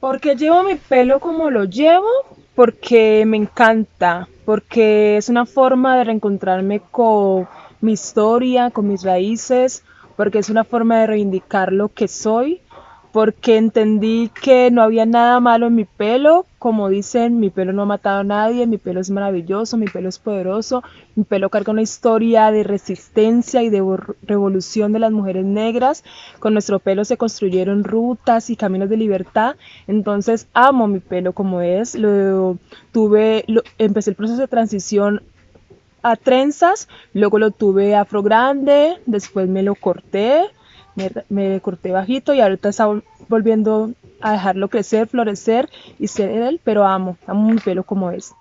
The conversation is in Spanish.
Porque llevo mi pelo como lo llevo, porque me encanta, porque es una forma de reencontrarme con mi historia, con mis raíces, porque es una forma de reivindicar lo que soy porque entendí que no había nada malo en mi pelo. Como dicen, mi pelo no ha matado a nadie, mi pelo es maravilloso, mi pelo es poderoso, mi pelo carga una historia de resistencia y de revolución de las mujeres negras. Con nuestro pelo se construyeron rutas y caminos de libertad. Entonces amo mi pelo como es. Lo tuve, empecé el proceso de transición a trenzas, luego lo tuve afro grande, después me lo corté me, corté bajito y ahorita está volviendo a dejarlo crecer, florecer y ser él, pero amo, amo mi pelo como es.